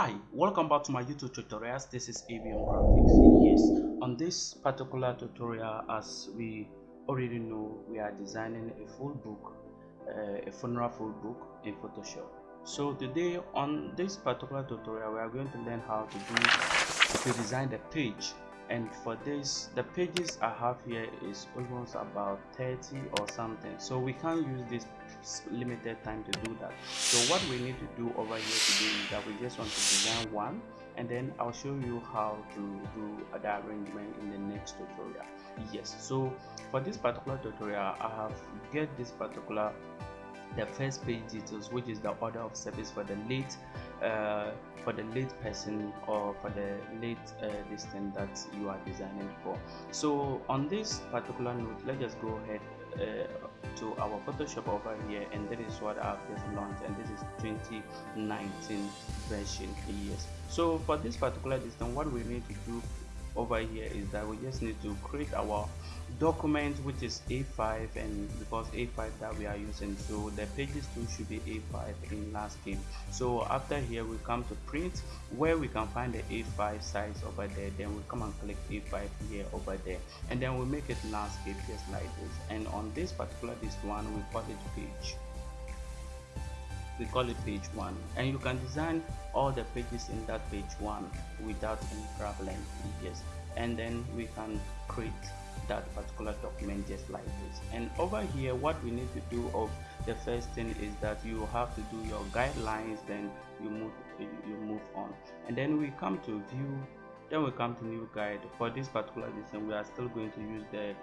Hi, welcome back to my YouTube tutorials. This is ABM Graphics. Yes, on this particular tutorial, as we already know, we are designing a full book, uh, a funeral full book in Photoshop. So today on this particular tutorial, we are going to learn how to do to design the page. And for this, the pages I have here is almost about 30 or something. So we can't use this limited time to do that. So what we need to do over here today is that we just want to design one and then i'll show you how to do the arrangement in the next tutorial. Yes so for this particular tutorial i have get this particular the first page details which is the order of service for the late uh, for the late person or for the late uh, listing that you are designing for. So on this particular note let's just go ahead Uh, to our photoshop over here and that is what i've just launched and this is 2019 version yes. So for this particular distance what we need to do over here is that we just need to create our document which is a5 and because a5 that we are using so the pages too should be a5 in landscape. So after here we come to print where we can find the a5 size over there. Then we come and click a5 here over there and then we make it landscape just like this. And on this particular this one we call it page we call it page one. And you can design all the pages in that page one without any problem yes. And then we can create that particular document just like this. And over here what we need to do of the first thing is that you have to do your guidelines then you move you move on. And then we come to view then we come to new guide. For this particular design we are still going to use the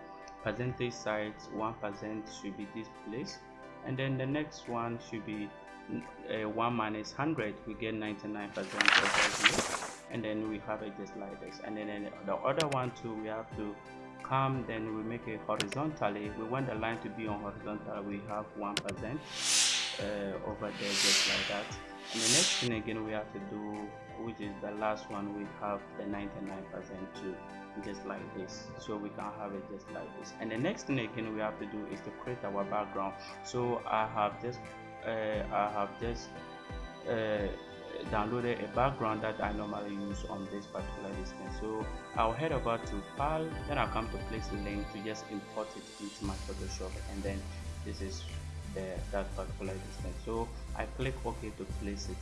percentage size one percent should be this place. And then the next one should be uh, 1 minus 100 we get 99 percent and then we have it just like this. And then the other one too we have to come then we make it horizontally. We want the line to be on horizontal we have one percent uh, over there just like that. And the next thing again we have to do which is the last one we have the 99 percent too just like this. So we can have it just like this. And the next thing again we have to do is to create our background. So i have just i have just uh, downloaded a background that I normally use on this particular listing. So I'll head over to file, then I'll come to place a link to just import it into my Photoshop and then this is the, that particular listing. So I click OK to place it.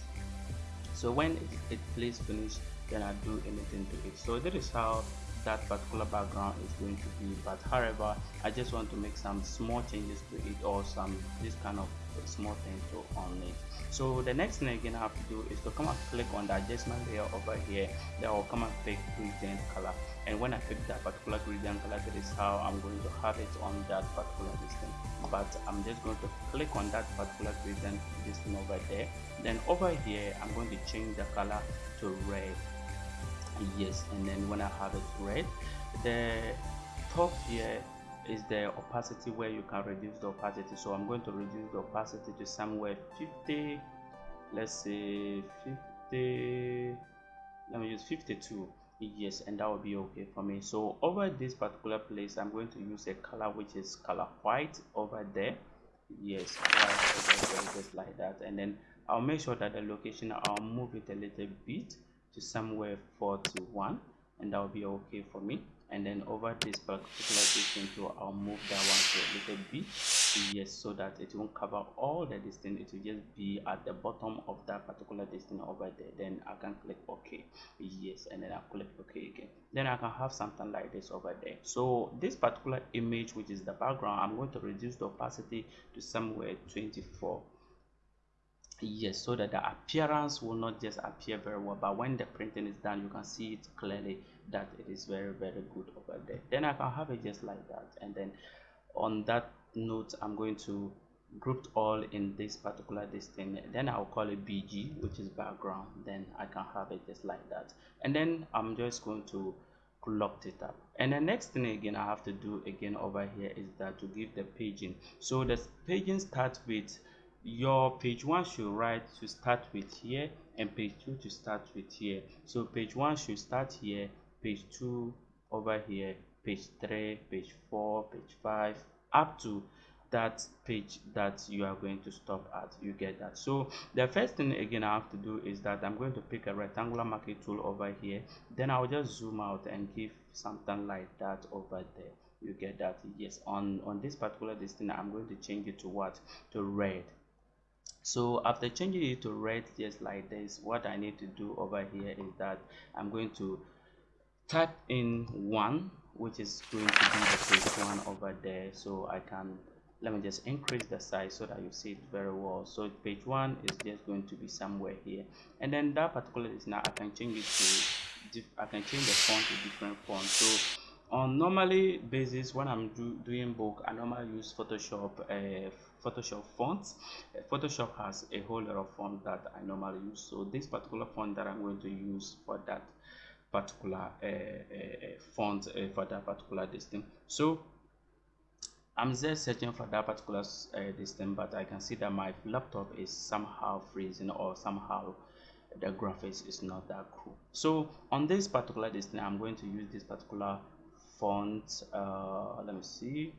So when it, it plays finish, then I do anything to it. So this is how that particular background is going to be but however i just want to make some small changes to it or some this kind of small thing to on it. So the next thing again i have to do is to come and click on the adjustment layer over here. That will come and pick gradient color. And when i pick that particular gradient color that is how i'm going to have it on that particular distance but i'm just going to click on that particular gradient distance over there. Then over here i'm going to change the color to red yes and then when i have it red the top here is the opacity where you can reduce the opacity. So i'm going to reduce the opacity to somewhere 50 let's say 50 let me use 52 yes and that will be okay for me. So over this particular place i'm going to use a color which is color white over there. Yes white just like that. And then i'll make sure that the location i'll move it a little bit to somewhere 41 and that will be okay for me. And then over this particular distance too i'll move that one to a little bit yes so that it won't cover all the distance. It will just be at the bottom of that particular distance over there. Then i can click ok yes and then i click ok again. Then i can have something like this over there. So this particular image which is the background i'm going to reduce the opacity to somewhere 24 yes so that the appearance will not just appear very well but when the printing is done you can see it clearly that it is very very good over there. Then i can have it just like that. And then on that note i'm going to group all in this particular this thing then i'll call it bg which is background. Then i can have it just like that. And then i'm just going to locked it up. And the next thing again i have to do again over here is that to give the paging. So the paging starts with your page one should write to start with here and page two to start with here. So page one should start here page two over here page three page four page five up to that page that you are going to stop at. You get that. So the first thing again i have to do is that i'm going to pick a rectangular marquee tool over here. Then i'll just zoom out and give something like that over there. You get that? Yes. On on this particular distance i'm going to change it to what? To red so after changing it to red just like this what i need to do over here is that i'm going to type in one which is going to be the page one over there. So i can let me just increase the size so that you see it very well. So page one is just going to be somewhere here. And then that particular is now i can change it to i can change the font to different font. So on normally basis when i'm do, doing book i normally use photoshop uh, photoshop fonts. Uh, photoshop has a whole lot of fonts that i normally use. So this particular font that i'm going to use for that particular uh, uh, font uh, for that particular distance. So I'm just searching for that particular uh, distance but I can see that my laptop is somehow freezing or somehow the graphics is not that cool. So on this particular distance I'm going to use this particular font uh, let me see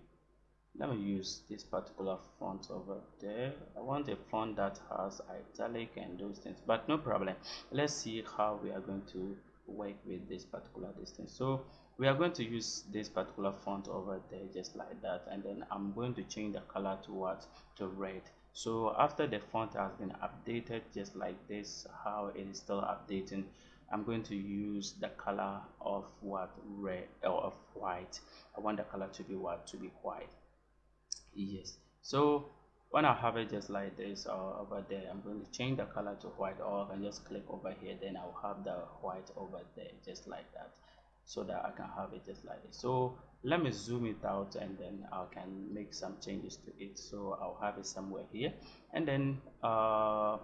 let me use this particular font over there. I want a font that has italic and those things but no problem. Let's see how we are going to work with this particular distance. So we are going to use this particular font over there just like that and then i'm going to change the color to what to red. So after the font has been updated just like this how it is still updating i'm going to use the color of what red or of white. I want the color to be what to be white yes. So when I have it just like this or over there I'm going to change the color to white or I can just click over here. Then I'll have the white over there just like that so that I can have it just like this. So let me zoom it out and then I can make some changes to it. So I'll have it somewhere here. And then uh,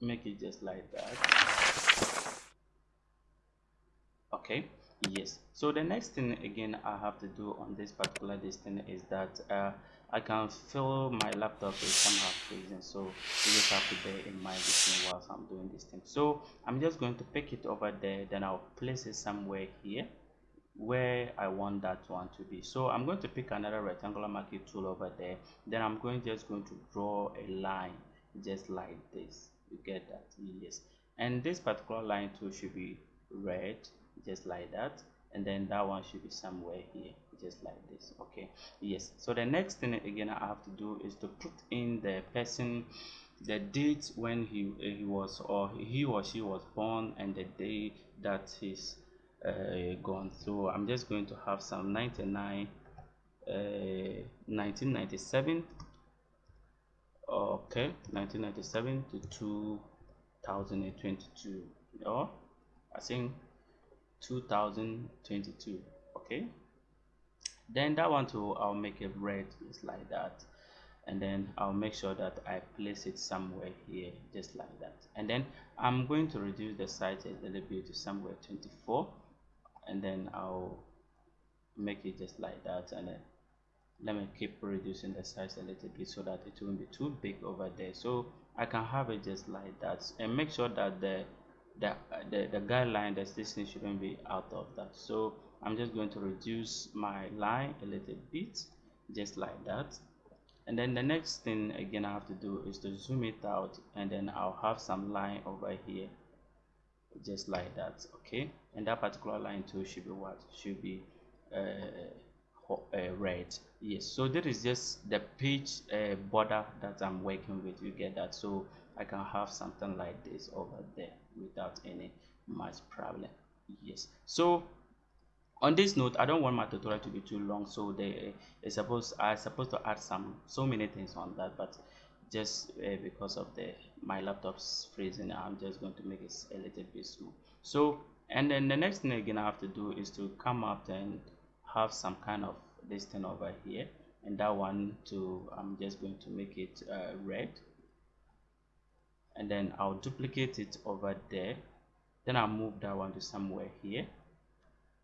make it just like that. Okay yes. So the next thing again I have to do on this particular distance is that uh, I can feel my laptop is somehow freezing so you just have to bear in mind this thing whilst I'm doing this thing. So I'm just going to pick it over there. Then I'll place it somewhere here where I want that one to be. So I'm going to pick another rectangular marquee tool over there. Then I'm going just going to draw a line just like this. You get that? Yes. And this particular line tool should be red just like that and then that one should be somewhere here just like this okay? Yes so the next thing again i have to do is to put in the person the date when he he was or he or she was born and the day that he's uh, gone so i'm just going to have some 99 uh, 1997 okay 1997 to 2022 or i think 2022 okay? Then that one too i'll make it red just like that. And then i'll make sure that i place it somewhere here just like that. And then i'm going to reduce the size a little bit to somewhere 24 and then i'll make it just like that. And then let me keep reducing the size a little bit so that it won't be too big over there. So i can have it just like that. And make sure that the the the, the guideline this thing shouldn't be out of that. So i'm just going to reduce my line a little bit just like that. And then the next thing again i have to do is to zoom it out and then i'll have some line over here just like that okay? And that particular line too should be what? Should be uh, uh, red. Yes so this is just the page uh, border that i'm working with you get that. So i can have something like this over there without any much problem yes. So on this note i don't want my tutorial to be too long so they is supposed i supposed to add some so many things on that but just uh, because of the my laptop's freezing i'm just going to make it a little bit small. So and then the next thing again i have to do is to come up and have some kind of this thing over here and that one to i'm just going to make it uh, red and then I'll duplicate it over there. Then I'll move that one to somewhere here.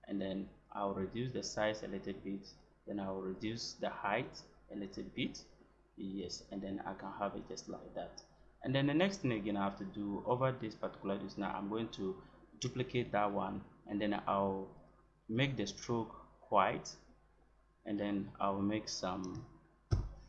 And then I'll reduce the size a little bit. Then I'll reduce the height a little bit. Yes and then I can have it just like that. And then the next thing again I have to do over this particular this now I'm going to duplicate that one. And then I'll make the stroke white. And then I'll make some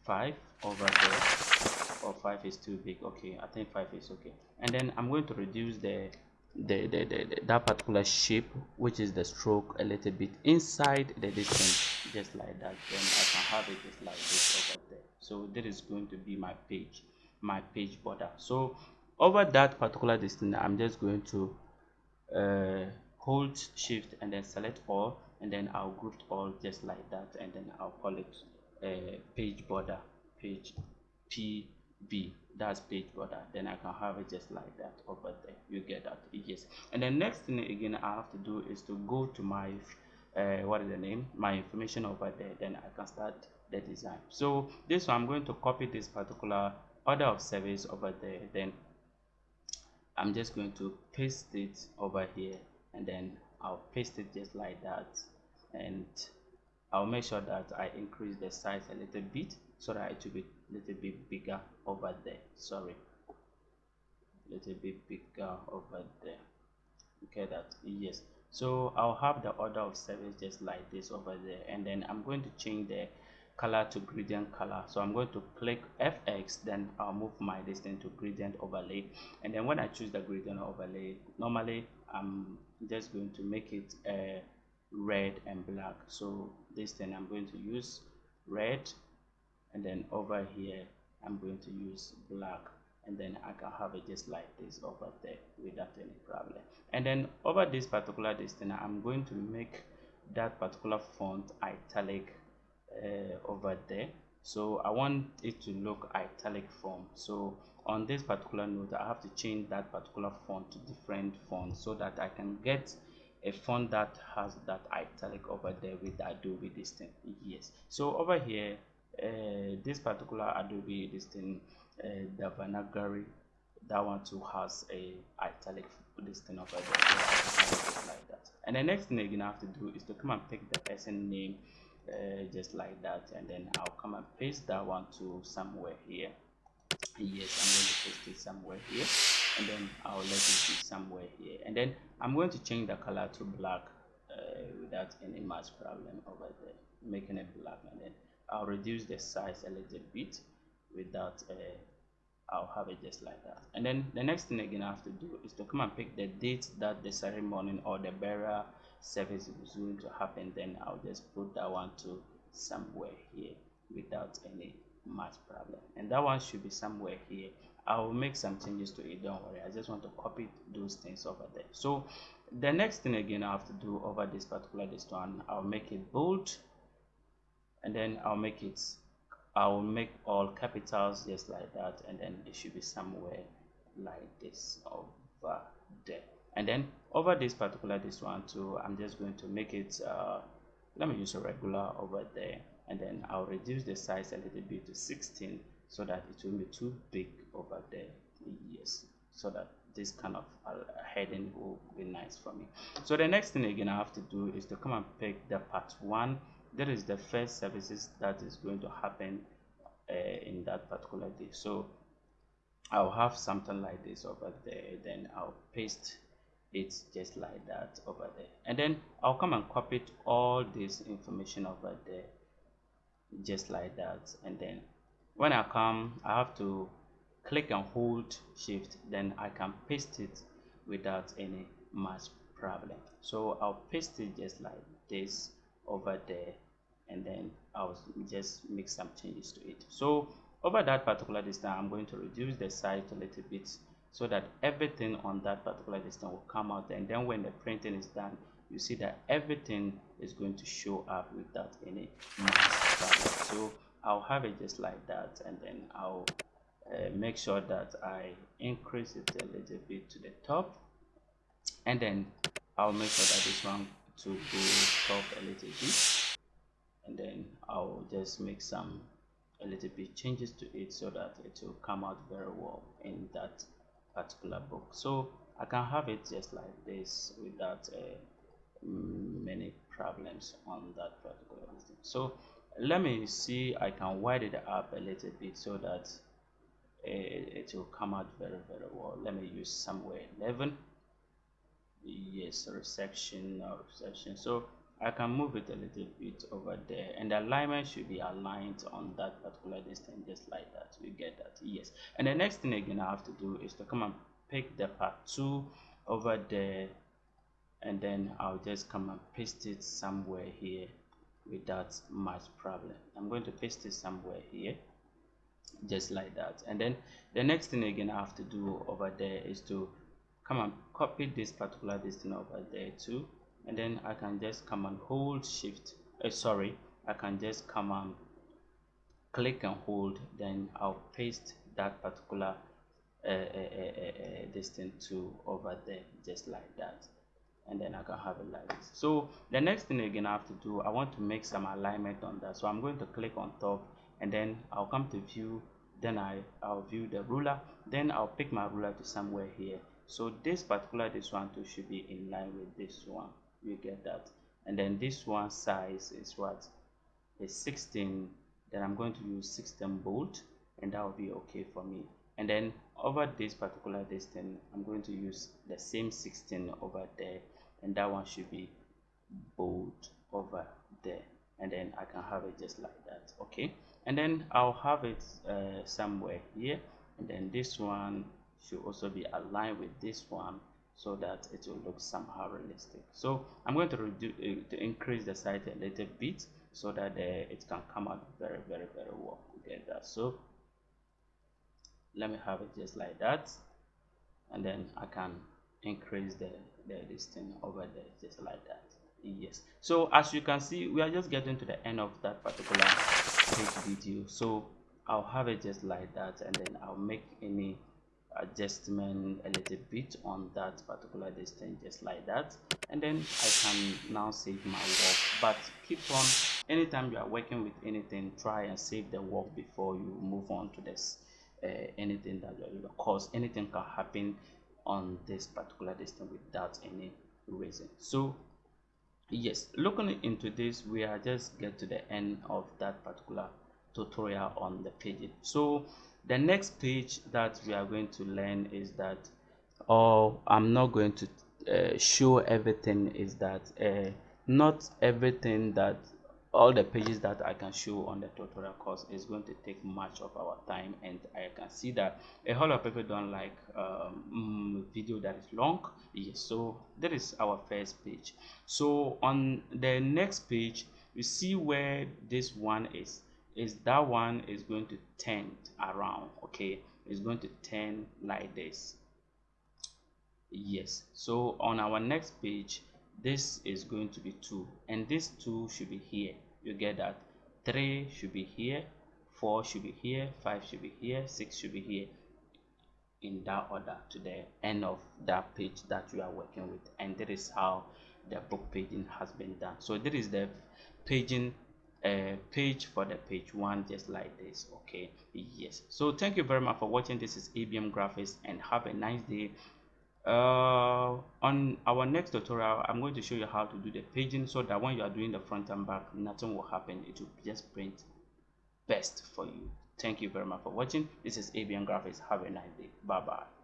5 over there or 5 is too big okay i think 5 is okay. And then i'm going to reduce the the, the, the, the, that particular shape which is the stroke a little bit inside the distance just like that. Then i can have it just like this over there. So that is going to be my page my page border. So over that particular distance i'm just going to uh, hold shift and then select all and then I'll group all just like that and then I'll call it uh, page border page PB that's page border then I can have it just like that over there. You get that? Yes. And the next thing again I have to do is to go to my uh, what is the name? My information over there then I can start the design. So this one I'm going to copy this particular order of service over there then I'm just going to paste it over here and then I'll paste it just like that and I'll make sure that I increase the size a little bit so that it will be little bit bigger over there. Sorry. Little bit bigger over there. Okay that yes. So I'll have the order of service just like this over there and then I'm going to change the color to gradient color. So i'm going to click fx then i'll move my distance to gradient overlay. And then when i choose the gradient overlay normally i'm just going to make it uh, red and black. So this thing i'm going to use red and then over here i'm going to use black. And then i can have it just like this over there without any problem. And then over this particular distance i'm going to make that particular font italic uh, over there. So I want it to look italic form. So on this particular note I have to change that particular font to different font so that I can get a font that has that italic over there with Adobe this thing. Yes. So over here uh, this particular Adobe this thing uh, Devanagari that one too has a italic this thing over there like that. And the next thing you're gonna have to do is to come and pick the person name uh, just like that and then I'll come and paste that one to somewhere here. Yes I'm going to paste it somewhere here and then I'll let it be somewhere here. And then I'm going to change the color to black uh, without any much problem over there making it black and then I'll reduce the size a little bit without uh, I'll have it just like that. And then the next thing again I have to do is to come and pick the date that the ceremony or the burial service is going to happen. Then I'll just put that one to somewhere here without any much problem. And that one should be somewhere here. I'll make some changes to it don't worry. I just want to copy those things over there. So the next thing again I have to do over this particular this one I'll make it bold and then I'll make it I'll make all capitals just like that and then it should be somewhere like this over there. And then over this particular this one too i'm just going to make it uh, let me use a regular over there and then i'll reduce the size a little bit to 16 so that it will be too big over there. Yes so that this kind of uh, heading will be nice for me. So the next thing again i have to do is to come and pick the part one that is the first services that is going to happen uh, in that particular day. So i'll have something like this over there then i'll paste it just like that over there. And then I'll come and copy all this information over there just like that. And then when I come I have to click and hold shift then I can paste it without any much problem. So I'll paste it just like this over there and then I'll just make some changes to it. So over that particular distance I'm going to reduce the size a little bit so that everything on that particular distance will come out. And then when the printing is done you see that everything is going to show up without any noise so I'll have it just like that and then I'll uh, make sure that I increase it a little bit to the top. And then I'll make sure that this one to go top a little bit and then I'll just make some a little bit changes to it so that it will come out very well in that particular book. So I can have it just like this without uh, many problems on that particular thing. so let me see I can widen it up a little bit so that it, it will come out very very well. Let me use somewhere 11 yes reception or reception. So I can move it a little bit over there and the alignment should be aligned on that particular distance just like that. You get that yes. And the next thing again I have to do is to come and pick the part 2 over there and then I'll just come and paste it somewhere here without much problem. I'm going to paste it somewhere here just like that. And then the next thing again I have to do over there is to come and copy this particular distance over there too and then I can just come and hold shift uh, sorry I can just come and click and hold then I'll paste that particular uh, uh, uh, uh distance to over there just like that. And then I can have it like this. So the next thing you're gonna have to do I want to make some alignment on that. So I'm going to click on top and then I'll come to view then I I'll view the ruler then I'll pick my ruler to somewhere here. So this particular this one too should be in line with this one you get that. And then this one size is what? Is 16 then I'm going to use 16 bolt and that will be okay for me. And then over this particular distance I'm going to use the same 16 over there and that one should be bold over there. And then I can have it just like that okay? And then I'll have it uh, somewhere here. And then this one should also be aligned with this one so that it will look somehow realistic. So I'm going to reduce uh, to increase the size a little bit so that uh, it can come out very very very well together. So let me have it just like that. And then I can increase the, the thing over there just like that. Yes. So as you can see we are just getting to the end of that particular video. So I'll have it just like that and then I'll make any adjustment a little bit on that particular distance just like that. And then I can now save my work. But keep on anytime you are working with anything try and save the work before you move on to this uh, anything that doing because anything can happen on this particular distance without any reason. So yes looking into this we are just get to the end of that particular tutorial on the page. So the next page that we are going to learn is that oh, i'm not going to uh, show everything is that uh, not everything that all the pages that I can show on the tutorial course is going to take much of our time. And I can see that a whole lot of people don't like um, video that is long. Yes so that is our first page. So on the next page you see where this one is is that one is going to turn around okay? It's going to turn like this. Yes. So on our next page this is going to be 2 and this 2 should be here. You get that? 3 should be here 4 should be here 5 should be here 6 should be here. In that order to the end of that page that you are working with. And that is how the book paging has been done. So this is the paging uh, page for the page one just like this okay? Yes. So thank you very much for watching. This is abm graphics and have a nice day. Uh, on our next tutorial i'm going to show you how to do the paging so that when you are doing the front and back nothing will happen. It will just print best for you. Thank you very much for watching. This is abm graphics. Have a nice day. Bye bye